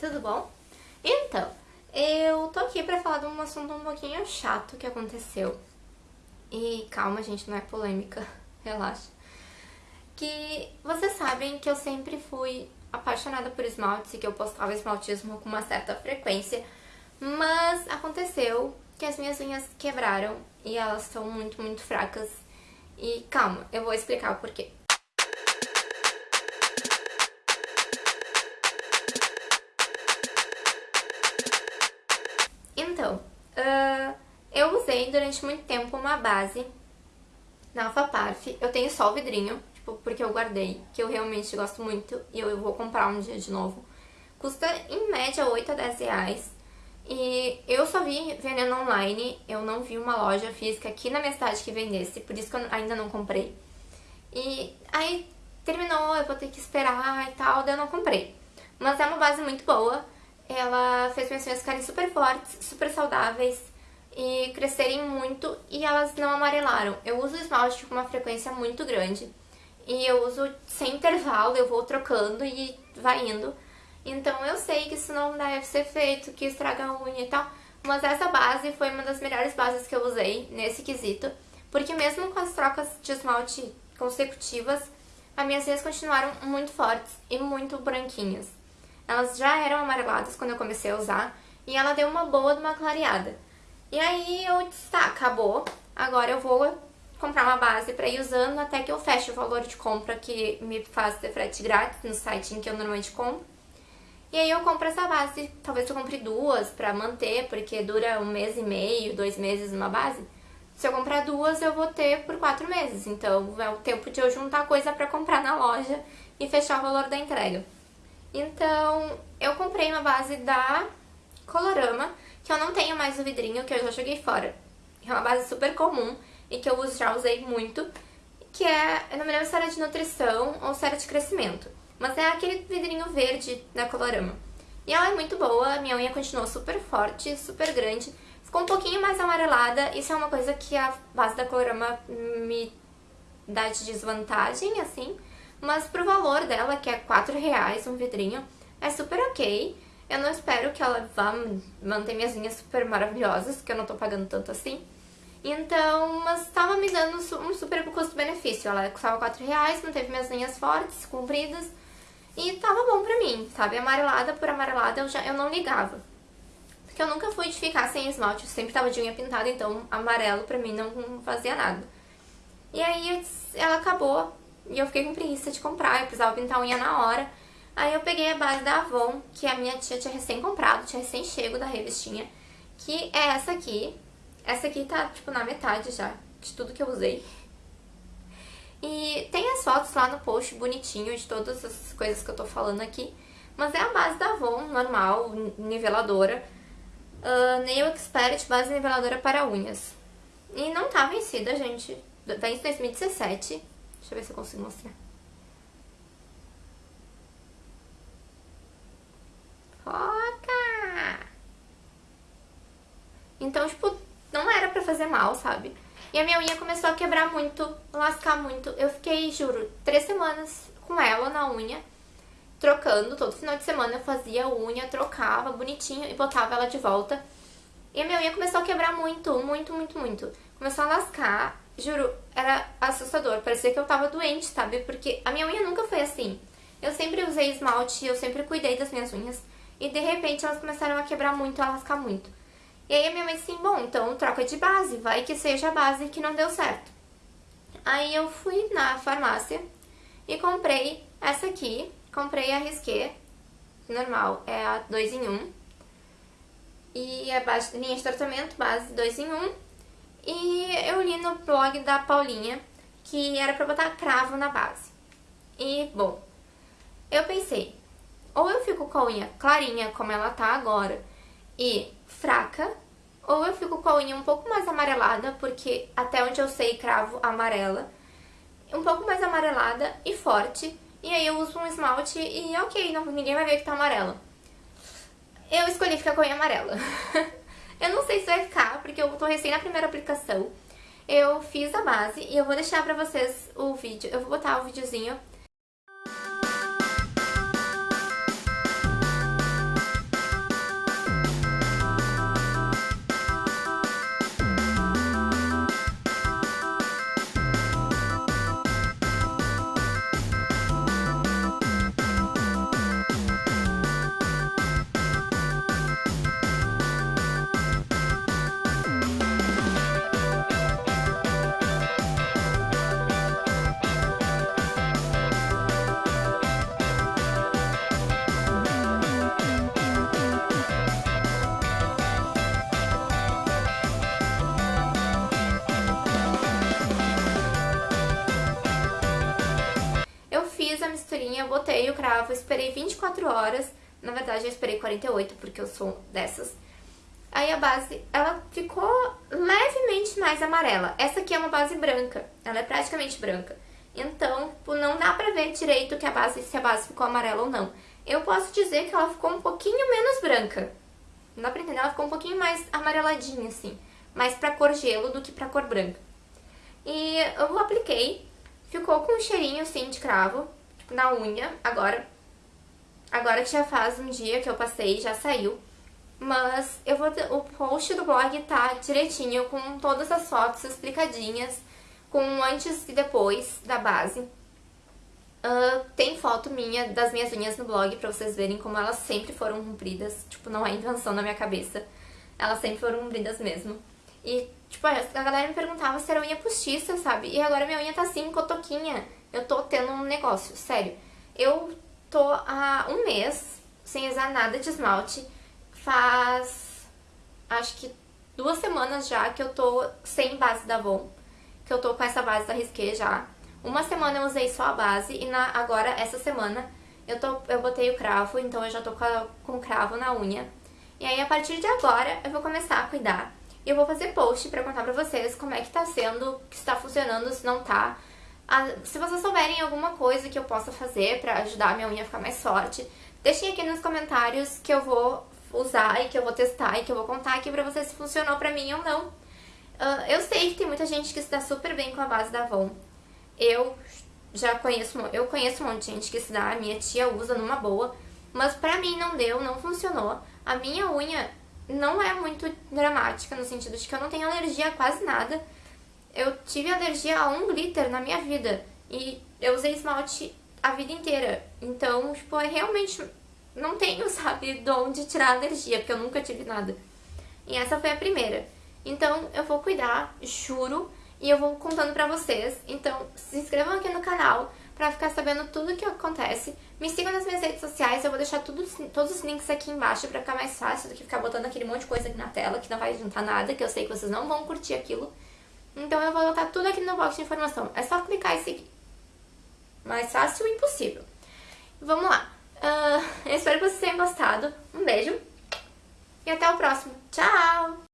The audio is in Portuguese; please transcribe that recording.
tudo bom? Então, eu tô aqui pra falar de um assunto um pouquinho chato que aconteceu. E calma, gente, não é polêmica, relaxa. Que vocês sabem que eu sempre fui apaixonada por esmaltes e que eu postava esmaltismo com uma certa frequência, mas aconteceu que as minhas unhas quebraram e elas estão muito, muito fracas. E calma, eu vou explicar o porquê. Então, uh, eu usei durante muito tempo uma base na Alpha Parf. Eu tenho só o vidrinho, tipo, porque eu guardei, que eu realmente gosto muito e eu vou comprar um dia de novo. Custa em média 8 a 10 reais. E eu só vi vendendo online, eu não vi uma loja física aqui na minha cidade que vendesse, por isso que eu ainda não comprei. E aí terminou, eu vou ter que esperar e tal, daí eu não comprei. Mas é uma base muito boa, ela fez minhas unhas ficarem super fortes, super saudáveis e crescerem muito e elas não amarelaram. Eu uso esmalte com uma frequência muito grande e eu uso sem intervalo, eu vou trocando e vai indo. Então eu sei que isso não deve ser feito, que estraga a unha e tal, mas essa base foi uma das melhores bases que eu usei nesse quesito, porque mesmo com as trocas de esmalte consecutivas, as minhas unhas continuaram muito fortes e muito branquinhas. Elas já eram amareladas quando eu comecei a usar e ela deu uma boa de uma clareada. E aí eu disse, tá, acabou, agora eu vou comprar uma base pra ir usando até que eu feche o valor de compra que me faz ter frete grátis no site em que eu normalmente compro. E aí eu compro essa base, talvez eu compre duas pra manter, porque dura um mês e meio, dois meses uma base. Se eu comprar duas, eu vou ter por quatro meses, então é o tempo de eu juntar coisa pra comprar na loja e fechar o valor da entrega. Então, eu comprei uma base da Colorama, que eu não tenho mais o vidrinho, que eu já joguei fora. É uma base super comum e que eu já usei muito, que é, eu não me lembro se era de nutrição ou se era de crescimento. Mas é aquele vidrinho verde da Colorama. E ela é muito boa, minha unha continuou super forte, super grande. Ficou um pouquinho mais amarelada, isso é uma coisa que a base da Colorama me dá de desvantagem, assim. Mas pro valor dela, que é 4 reais um vidrinho, é super ok. Eu não espero que ela vá manter minhas unhas super maravilhosas, que eu não tô pagando tanto assim. Então, mas tava me dando um super custo-benefício. Ela custava 4 reais, manteve minhas unhas fortes, compridas. E tava bom pra mim, sabe? Amarelada por amarelada eu, já, eu não ligava. Porque eu nunca fui de ficar sem esmalte, eu sempre tava de unha pintada, então amarelo pra mim não fazia nada. E aí ela acabou e eu fiquei com preguiça de comprar, eu precisava pintar a unha na hora. Aí eu peguei a base da Avon, que a minha tia tinha recém comprado, tinha recém chego da revistinha, que é essa aqui. Essa aqui tá, tipo, na metade já de tudo que eu usei. E tem as fotos lá no post bonitinho de todas as coisas que eu tô falando aqui. Mas é a base da Avon, normal, niveladora. Uh, Nail Expert, base niveladora para unhas. E não tá vencida, gente. Vence 2017. Deixa eu ver se eu consigo mostrar. Foca! Então, tipo, não era pra fazer mal, sabe? E a minha unha começou a quebrar muito, lascar muito. Eu fiquei, juro, três semanas com ela na unha, trocando. Todo final de semana eu fazia unha, trocava bonitinho e botava ela de volta. E a minha unha começou a quebrar muito, muito, muito, muito. Começou a lascar Juro, era assustador. Parecia que eu tava doente, sabe? Porque a minha unha nunca foi assim. Eu sempre usei esmalte, eu sempre cuidei das minhas unhas. E de repente elas começaram a quebrar muito, a lascar muito. E aí a minha mãe disse, bom, então troca de base, vai que seja a base que não deu certo. Aí eu fui na farmácia e comprei essa aqui, comprei a Risqué, normal, é a 2 em 1. Um. E a base, linha de tratamento, base 2 em 1. Um. E eu li no blog da Paulinha que era pra botar cravo na base. E, bom, eu pensei, ou eu fico com a unha clarinha, como ela tá agora, e fraca, ou eu fico com a unha um pouco mais amarelada, porque até onde eu sei cravo amarela, um pouco mais amarelada e forte, e aí eu uso um esmalte e ok, não, ninguém vai ver que tá amarela. Eu escolhi ficar com a unha amarela. Eu não sei se vai ficar, porque eu tô recém na primeira aplicação. Eu fiz a base e eu vou deixar pra vocês o vídeo. Eu vou botar o videozinho costurinha, botei o cravo, esperei 24 horas. Na verdade, eu esperei 48, porque eu sou dessas. Aí a base, ela ficou levemente mais amarela. Essa aqui é uma base branca, ela é praticamente branca. Então, tipo, não dá pra ver direito que a base, se a base ficou amarela ou não. Eu posso dizer que ela ficou um pouquinho menos branca. Não dá pra entender, ela ficou um pouquinho mais amareladinha, assim. Mais pra cor gelo do que pra cor branca. E eu apliquei, ficou com um cheirinho, assim, de cravo, na unha. Agora, agora que já faz um dia que eu passei, já saiu. Mas eu vou o post do blog tá direitinho, com todas as fotos explicadinhas, com antes e depois da base. Uh, tem foto minha das minhas unhas no blog pra vocês verem como elas sempre foram compridas. Tipo, não é invenção na minha cabeça. Elas sempre foram compridas mesmo. E, tipo, a galera me perguntava se era unha postiça, sabe? E agora minha unha tá assim, cotoquinha. Eu tô tendo um negócio, sério. Eu tô há um mês sem usar nada de esmalte faz acho que duas semanas já que eu tô sem base da Avon, que eu tô com essa base da Risqué já. Uma semana eu usei só a base e na, agora, essa semana, eu, tô, eu botei o cravo, então eu já tô com, a, com cravo na unha. E aí, a partir de agora, eu vou começar a cuidar. E eu vou fazer post pra contar pra vocês como é que tá sendo, se tá funcionando, se não tá. Se vocês souberem alguma coisa que eu possa fazer pra ajudar a minha unha a ficar mais forte, deixem aqui nos comentários que eu vou usar e que eu vou testar e que eu vou contar aqui pra vocês se funcionou pra mim ou não. Uh, eu sei que tem muita gente que se dá super bem com a base da Avon. Eu já conheço, eu conheço um monte de gente que se dá, a minha tia usa numa boa, mas pra mim não deu, não funcionou. A minha unha não é muito dramática, no sentido de que eu não tenho alergia a quase nada. Eu tive alergia a um glitter na minha vida e eu usei esmalte a vida inteira. Então, tipo, é realmente não tenho, sabe, de onde tirar alergia, porque eu nunca tive nada. E essa foi a primeira. Então eu vou cuidar, juro, e eu vou contando pra vocês. Então se inscrevam aqui no canal pra ficar sabendo tudo o que acontece. Me sigam nas minhas redes sociais, eu vou deixar tudo, todos os links aqui embaixo pra ficar mais fácil do que ficar botando aquele monte de coisa aqui na tela, que não vai adiantar nada, que eu sei que vocês não vão curtir aquilo. Então eu vou botar tudo aqui no box de informação. É só clicar e seguir. Mais fácil impossível. Vamos lá. Uh, espero que vocês tenham gostado. Um beijo e até o próximo. Tchau!